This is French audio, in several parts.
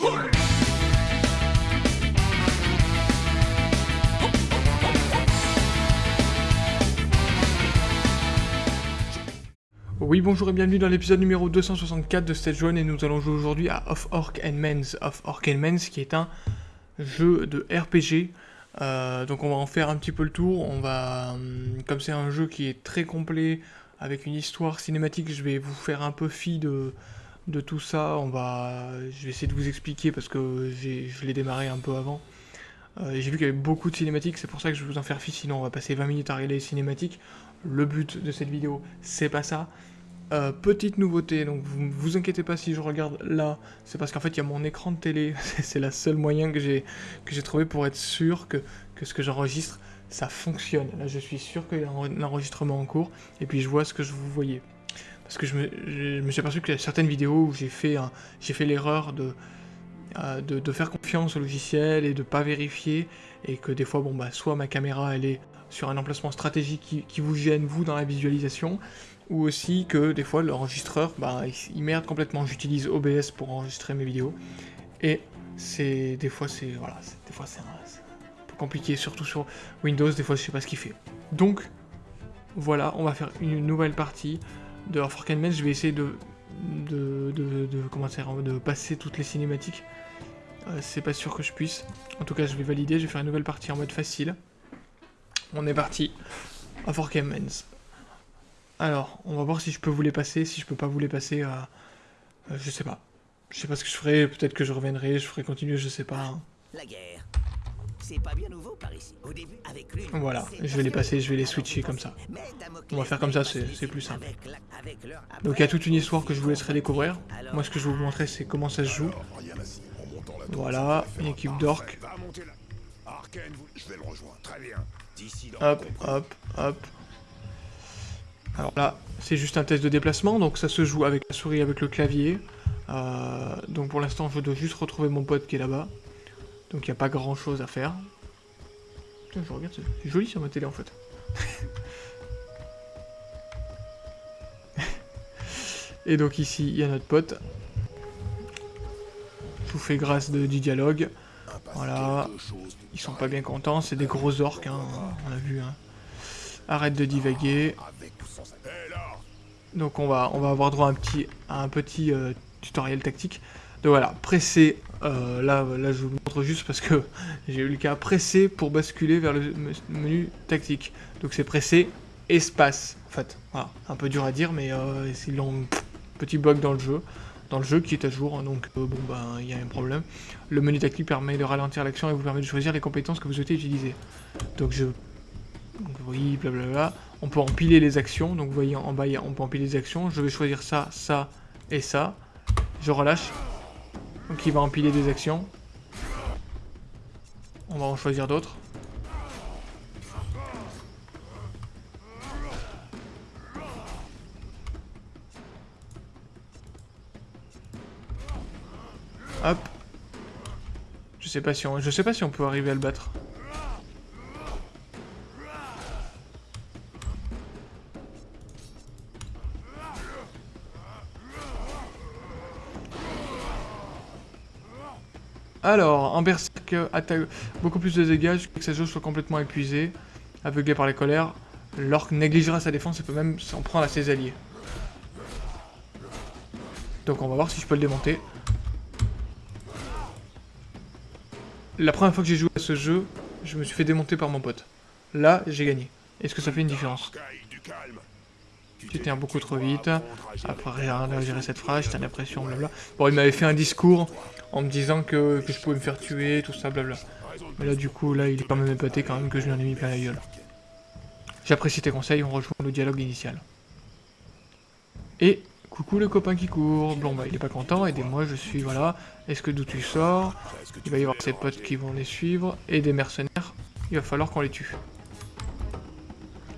Oui bonjour et bienvenue dans l'épisode numéro 264 de Stage 1 et nous allons jouer aujourd'hui à Of Orc and Men's. Of Orc and Men's qui est un jeu de RPG. Euh, donc on va en faire un petit peu le tour. On va, hum, comme c'est un jeu qui est très complet avec une histoire cinématique, je vais vous faire un peu fi de, de tout ça. On va, je vais essayer de vous expliquer parce que je l'ai démarré un peu avant. Euh, J'ai vu qu'il y avait beaucoup de cinématiques, c'est pour ça que je vais vous en faire fi, sinon on va passer 20 minutes à regarder les cinématiques. Le but de cette vidéo, c'est pas ça. Euh, petite nouveauté, donc vous vous inquiétez pas si je regarde là, c'est parce qu'en fait il y a mon écran de télé, c'est la seule moyen que j'ai trouvé pour être sûr que, que ce que j'enregistre, ça fonctionne. Là je suis sûr qu'il y a un enregistrement en cours, et puis je vois ce que je vous voyez. Parce que je me, suis aperçu qu'il y a certaines vidéos où j'ai fait, fait l'erreur de, euh, de, de, faire confiance au logiciel et de pas vérifier, et que des fois, bon bah soit ma caméra elle est sur un emplacement stratégique qui, qui vous gêne vous dans la visualisation, ou aussi que des fois l'enregistreur, bah, il, merde complètement. J'utilise OBS pour enregistrer mes vidéos, et c'est des fois c'est voilà, des fois c'est un, peu compliqué, surtout sur Windows. Des fois je sais pas ce qu'il fait. Donc voilà, on va faire une nouvelle partie de Orphan Men. Je vais essayer de de, de, comment dire, de passer toutes les cinématiques. Euh, c'est pas sûr que je puisse. En tout cas, je vais valider. Je vais faire une nouvelle partie en mode facile. On est parti. Orphan Men's. Alors, on va voir si je peux vous les passer, si je peux pas vous les passer, euh, euh, je sais pas. Je sais pas ce que je ferai, peut-être que je reviendrai, je ferai continuer, je sais pas. Hein. La guerre. Pas bien nouveau par ici. Au début, avec lui, voilà, je vais les passer, je vais les switcher comme ça. On va faire comme ça, c'est plus simple. Donc il y a toute une histoire que je vous laisserai découvrir. Moi ce que je vais vous montrer c'est comment ça se joue. Voilà, une équipe d'orques. Hop, hop, hop. Alors là, c'est juste un test de déplacement, donc ça se joue avec la souris, avec le clavier. Euh, donc pour l'instant, je dois juste retrouver mon pote qui est là-bas. Donc il n'y a pas grand-chose à faire. Je regarde, c'est joli sur ma télé en fait. Et donc ici, il y a notre pote. Je vous fais grâce de, du dialogue. Voilà. Ils sont pas bien contents, c'est des gros orques, hein, on a vu. Hein. Arrête de divaguer. Donc on va, on va avoir droit à un petit, un petit euh, tutoriel tactique. Donc voilà, presser, euh, là, là je vous montre juste parce que j'ai eu le cas, presser pour basculer vers le menu tactique. Donc c'est presser espace, en fait. Voilà, un peu dur à dire, mais euh, c'est un petit bug dans le jeu. Dans le jeu qui est à jour, hein, donc euh, bon ben il y a un problème. Le menu tactique permet de ralentir l'action et vous permet de choisir les compétences que vous souhaitez utiliser. Donc je donc oui, blablabla. On peut empiler les actions, donc vous voyez en bas, on peut empiler les actions. Je vais choisir ça, ça et ça. Je relâche. Donc il va empiler des actions. On va en choisir d'autres. Hop. Je sais pas si on, je sais pas si on peut arriver à le battre. Un berserk attaque beaucoup plus de dégâts que sa jauge soit complètement épuisée. Aveuglé par les colères, l'orque négligera sa défense et peut même s'en prendre à ses alliés. Donc on va voir si je peux le démonter. La première fois que j'ai joué à ce jeu, je me suis fait démonter par mon pote. Là, j'ai gagné. Est-ce que ça fait une différence? Tu tiens beaucoup trop vite. Après, j'ai gérer cette phrase, j'ai l'impression, blabla. Bon, il m'avait fait un discours en me disant que, que, je pouvais me faire tuer, tout ça, blabla. Mais là, du coup, là, il est quand même épaté quand même que je lui en ai mis plein la gueule. J'apprécie tes conseils, on rejoint le dialogue initial. Et, coucou le copain qui court. Bon, bah, il est pas content, aidez-moi, je suis, voilà. Est-ce que d'où tu sors? Il va y avoir ses potes qui vont les suivre, et des mercenaires. Il va falloir qu'on les tue.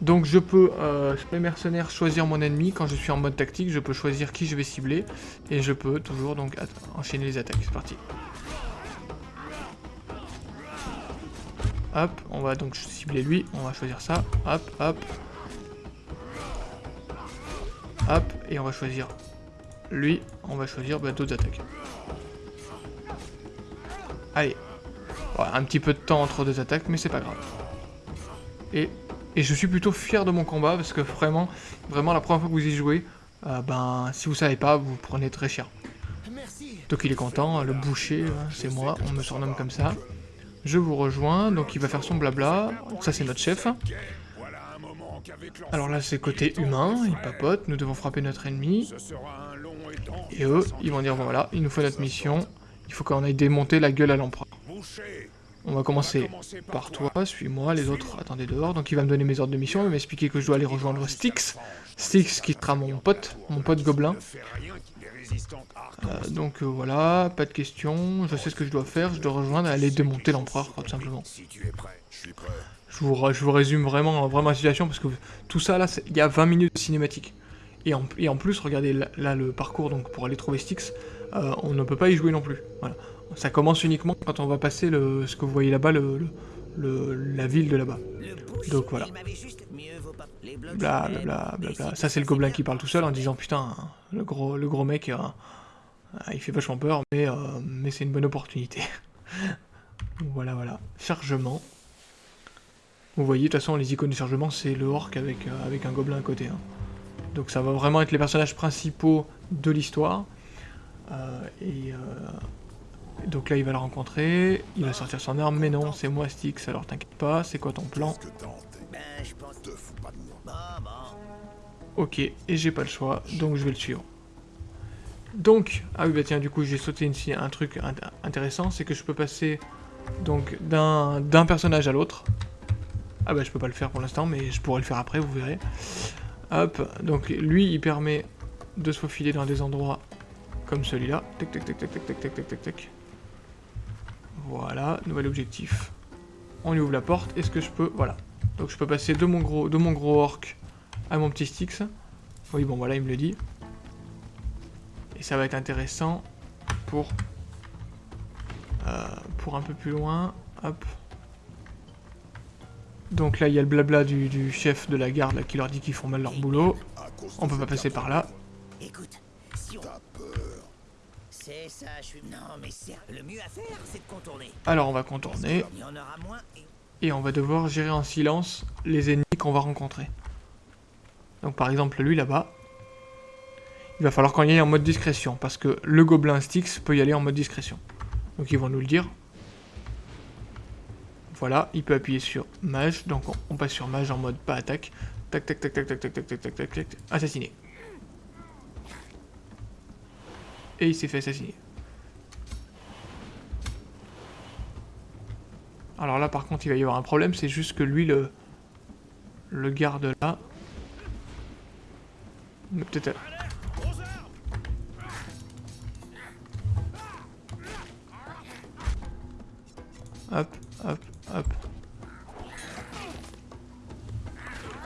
Donc je peux, sur les mercenaires, choisir mon ennemi. Quand je suis en mode tactique, je peux choisir qui je vais cibler. Et je peux toujours donc enchaîner les attaques. C'est parti. Hop, on va donc cibler lui. On va choisir ça. Hop, hop. Hop, et on va choisir lui. On va choisir bah, d'autres attaques. Allez. un petit peu de temps entre deux attaques, mais c'est pas grave. Et, et, je suis plutôt fier de mon combat, parce que vraiment, vraiment la première fois que vous y jouez, euh, ben, si vous savez pas, vous prenez très cher. Donc il est content, le boucher, hein, c'est moi, on me surnomme comme ça. Je vous rejoins, donc il va faire son blabla, ça c'est notre chef. Alors là c'est côté humain, il papote, nous devons frapper notre ennemi. Et eux, ils vont dire voilà, il nous faut notre mission, il faut qu'on aille démonter la gueule à l'empereur. On va commencer par toi, suis-moi, les autres attendez dehors. Donc il va me donner mes ordres de mission, il va m'expliquer que je dois aller rejoindre Styx. Styx qui sera mon pote, mon pote gobelin. Euh, donc euh, voilà, pas de questions, je sais ce que je dois faire, je dois rejoindre, aller démonter l'empereur, tout simplement. Je vous, je vous résume vraiment, vraiment la situation, parce que tout ça, là, il y a 20 minutes de cinématique. Et en, et en plus, regardez là, le parcours donc pour aller trouver Styx, euh, on ne peut pas y jouer non plus. Voilà. Ça commence uniquement quand on va passer le, ce que vous voyez là-bas, le, le, la ville de là-bas. Donc voilà. Bla bla bla bla Ça c'est le gobelin qui parle tout seul en disant putain, le gros, le gros mec, euh, il fait vachement peur, mais, euh, mais c'est une bonne opportunité. voilà voilà. Chargement. Vous voyez, de toute façon, les icônes de chargement, c'est le orc avec, avec un gobelin à côté. Hein. Donc ça va vraiment être les personnages principaux de l'histoire. Et donc là, il va le rencontrer, il va sortir son arme, mais non, c'est moi Styx, alors t'inquiète pas, c'est quoi ton plan Ok, et j'ai pas le choix, donc je vais le suivre. Donc, ah oui bah tiens, du coup j'ai sauté ici un truc intéressant, c'est que je peux passer donc d'un personnage à l'autre. Ah bah je peux pas le faire pour l'instant, mais je pourrais le faire après, vous verrez. Hop, donc lui il permet de se faufiler dans des endroits comme celui-là. Tac tac tac tac tac tac tac tac tac. Voilà, nouvel objectif. On lui ouvre la porte. Est-ce que je peux... Voilà. Donc je peux passer de mon gros, de mon gros orc à mon petit Styx. Oui, bon, voilà, il me le dit. Et ça va être intéressant pour... Euh, pour un peu plus loin. Hop. Donc là, il y a le blabla du, du chef de la garde qui leur dit qu'ils font mal leur boulot. On peut pas passer par là. Écoute, alors on va contourner. Et on va devoir gérer en silence les ennemis qu'on va rencontrer. Donc par exemple lui là-bas. Il va falloir qu'on y aille en mode discrétion. Parce que le gobelin Styx peut y aller en mode discrétion. Donc ils vont nous le dire. Voilà, il peut appuyer sur mage. Donc on, passe sur mage en mode pas attaque. Tac tac tac tac tac tac tac tac tac tac tac. Assassiné. Et il s'est fait assassiner. Alors là par contre il va y avoir un problème, c'est juste que lui le, le garde là. Peut-être... Hop, hop, hop.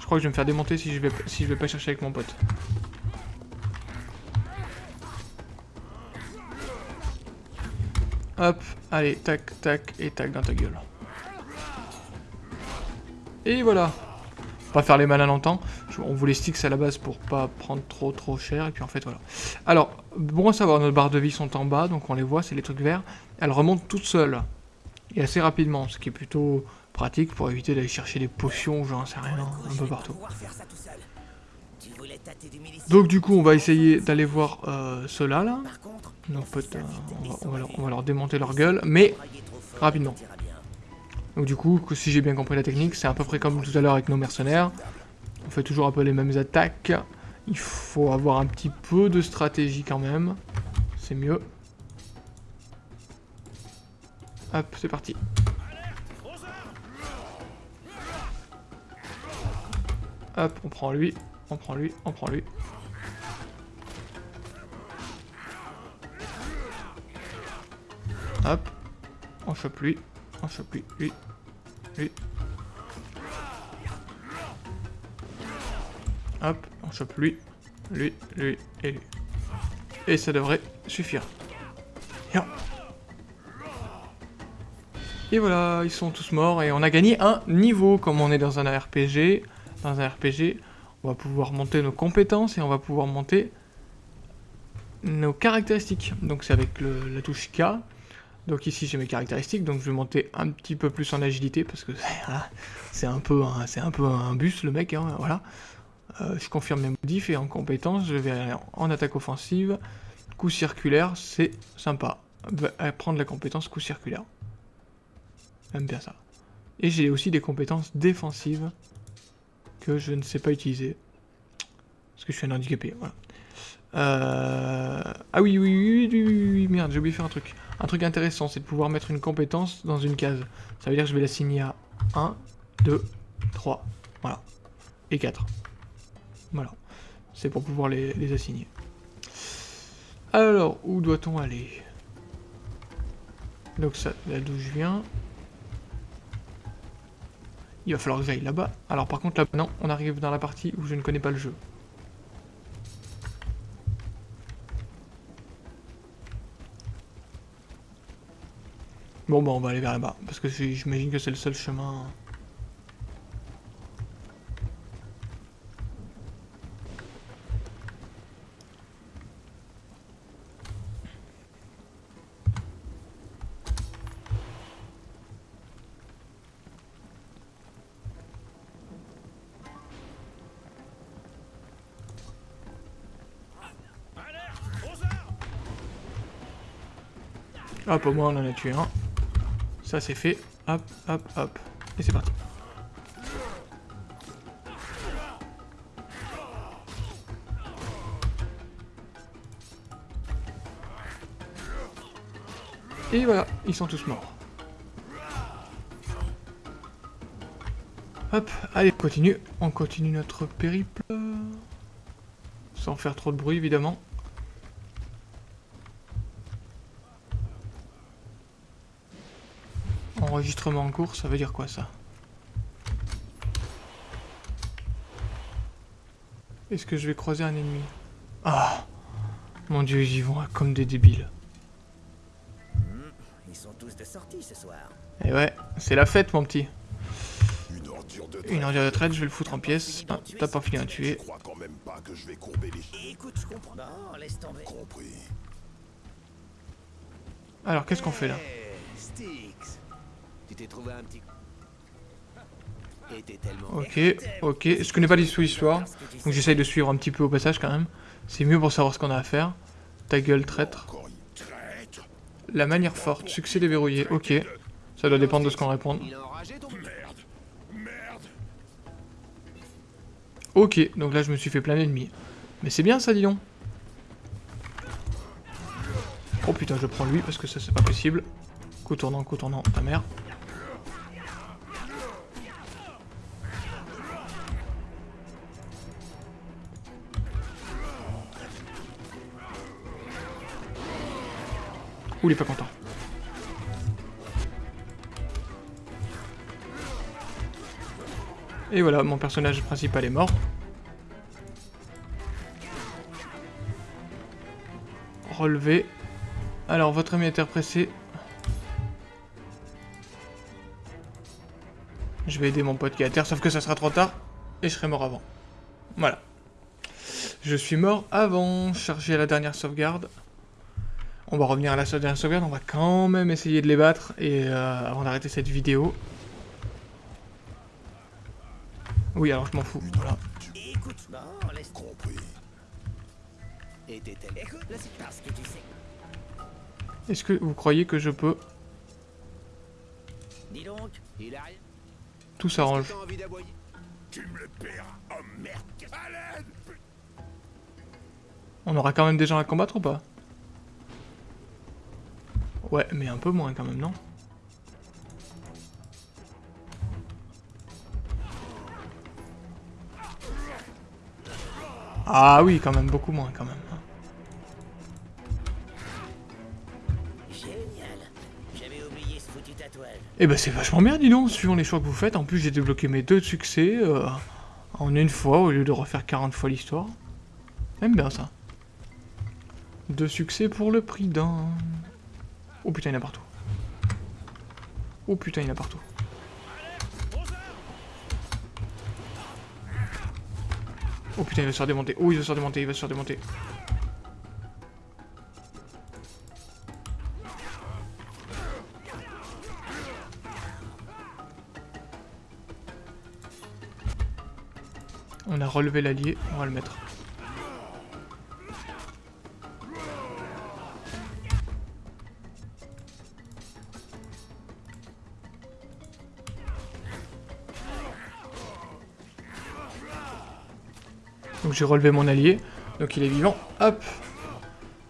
Je crois que je vais me faire démonter si je vais, si je vais pas chercher avec mon pote. Hop, allez, tac, tac, et tac dans ta gueule. Et voilà. Pas faire les malins longtemps. On voulait sticks à la base pour pas prendre trop trop cher. Et puis en fait, voilà. Alors, bon à savoir, nos barres de vie sont en bas, donc on les voit, c'est les trucs verts. Elles remontent toutes seules. Et assez rapidement, ce qui est plutôt pratique pour éviter d'aller chercher des potions, j'en sais rien, un peu partout. Donc du coup, on va essayer d'aller voir euh, ceux-là, là. Potes, euh, on, va, leur, démonter leur gueule, mais rapidement. Donc du coup, si j'ai bien compris la technique, c'est à peu près comme tout à l'heure avec nos mercenaires. On fait toujours un peu les mêmes attaques. Il faut avoir un petit peu de stratégie quand même. C'est mieux. Hop, c'est parti. Hop, on prend lui, on prend lui, on prend lui. Hop. On chope lui. On chope lui. Lui. Lui. Hop. On chope lui. Lui. Lui. Et lui. Et ça devrait suffire. Et voilà, ils sont tous morts et on a gagné un niveau. Comme on est dans un RPG, dans un RPG, on va pouvoir monter nos compétences et on va pouvoir monter nos caractéristiques. Donc c'est avec la touche K. Donc ici j'ai mes caractéristiques, donc je vais monter un petit peu plus en agilité parce que c'est un peu un, un peu un bus le mec, hein, voilà. Euh, je confirme mes modifs et en compétences je vais en attaque offensive, coup circulaire, c'est sympa. Prendre la compétence coup circulaire. J'aime bien ça. Et j'ai aussi des compétences défensives je ne sais pas utiliser. Parce que je suis un handicapé, voilà. Euh... Ah oui, oui, oui, oui, oui, oui, merde, j'ai oublié de faire un truc. Un truc intéressant, c'est de pouvoir mettre une compétence dans une case. Ça veut dire que je vais l'assigner à 1, 2, 3, voilà. Et 4. Voilà. C'est pour pouvoir les, les assigner. Alors, où doit-on aller? Donc ça, là d'où je viens. Il va falloir que j'aille là-bas. Alors par contre, là, non, on arrive dans la partie où je ne connais pas le jeu. Bon, bah on va aller vers là-bas, parce que j'imagine que c'est le seul chemin... Hop, au moins on en a tué un. Ça c'est fait. Hop, hop, hop. Et c'est parti. Et voilà, ils sont tous morts. Hop, allez, on continue. On continue notre périple. Sans faire trop de bruit, évidemment. Enregistrement en cours, ça veut dire quoi ça? Est-ce que je vais croiser un ennemi? Ah Mon dieu, ils y vont comme des débiles. Ils sont tous de sortie ce soir. Et eh ouais, c'est la fête mon petit. Une ordure de traite, Une ordure de traite je vais le foutre en pièces. Ah, T'as pas fini à tuer. Je crois quand même pas que je vais courber les... Écoute, je comprends. Non, laisse tomber. Compris. Alors, qu'est-ce qu'on fait là? Trouvé un petit... Ok, ok. Je connais pas l'histoire, donc j'essaye de suivre un petit peu au passage quand même. C'est mieux pour savoir ce qu'on a à faire. Ta gueule, traître. La manière forte, succès déverrouillé, ok. Ça doit dépendre de ce qu'on répond. Ok, donc là je me suis fait plein d'ennemis. Mais c'est bien ça, dis donc. Oh putain, je prends lui parce que ça c'est pas possible. Coup tournant, coup tournant, ta mère. Ouh, il est pas content. Et voilà, mon personnage principal est mort. Relevé. Alors, votre ami est pressé. Je vais aider mon pote qui est à terre, sauf que ça sera trop tard. Et je serai mort avant. Voilà. Je suis mort avant. Charger à la dernière sauvegarde. On va revenir à la dernière sauvegarde, on va quand même essayer de les battre et euh, avant d'arrêter cette vidéo. Oui, alors je m'en fous, voilà. Est-ce que vous croyez que je peux? Tout s'arrange. On aura quand même des gens à combattre ou pas? Ouais, mais un peu moins quand même, non Ah oui, quand même, beaucoup moins quand même. Et eh ben c'est vachement bien, dis donc, suivant les choix que vous faites. En plus, j'ai débloqué mes deux succès euh, en une fois au lieu de refaire 40 fois l'histoire. J'aime bien ça. Deux succès pour le prix d'un... Oh putain, il y en a partout. Oh putain, il y en a partout. Oh putain, il va se faire démonter. Oh, il va se faire démonter, il va se démonter. On a relevé l'allié, on va le mettre. Donc j'ai relevé mon allié, donc il est vivant, hop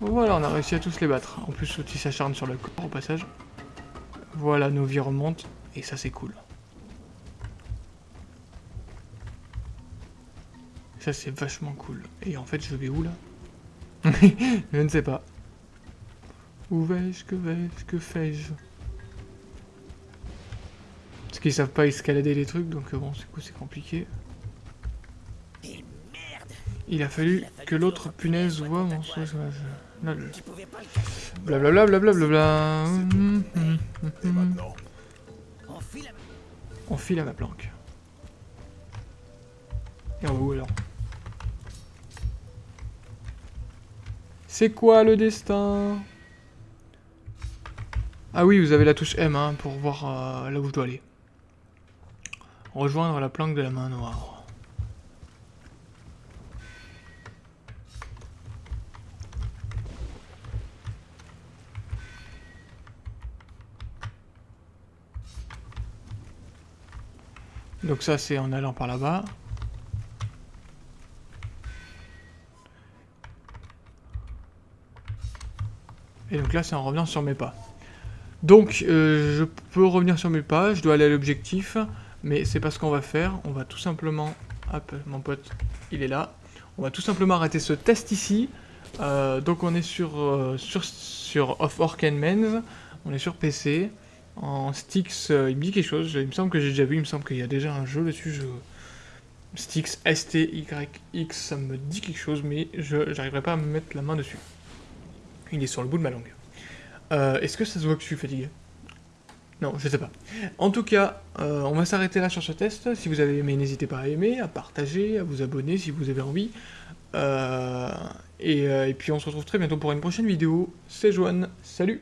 Voilà, on a réussi à tous les battre. En plus, l'outil s'acharne sur le corps au passage. Voilà, nos vies remontent, et ça c'est cool. Ça c'est vachement cool. Et en fait, je vais où là Je ne sais pas. Où vais-je Que vais-je Que fais-je? Parce qu'ils savent pas escalader les trucs, donc euh, bon, c'est coup c'est compliqué. Il a fallu que l'autre punaise voit mon Blablabla, blablabla. On file à ma planque. Et on va où alors C'est quoi le destin? Ah oui, vous avez la touche M hein, pour voir euh, là où je dois aller. Rejoindre la planque de la main noire. Donc ça c'est en allant par là-bas. Et donc là c'est en revenant sur mes pas. Donc euh, je peux revenir sur mes pas, je dois aller à l'objectif, mais c'est pas ce qu'on va faire. On va tout simplement... Hop, mon pote, il est là. On va tout simplement arrêter ce test ici. Euh, donc on est sur, euh, sur, sur Off Orc and Men's, on est sur PC en Styx, euh, il me dit quelque chose, il me semble que j'ai déjà vu, il me semble qu'il y a déjà un jeu dessus, je... Styx S-T-Y-X, ça me dit quelque chose, mais je n'arriverai pas à me mettre la main dessus. Il est sur le bout de ma langue. Euh, est-ce que ça se voit que je suis fatigué? Non, je sais pas. En tout cas, euh, on va s'arrêter là sur ce test. Si vous avez aimé, n'hésitez pas à aimer, à partager, à vous abonner si vous avez envie. et, et puis on se retrouve très bientôt pour une prochaine vidéo. C'est Joanne, salut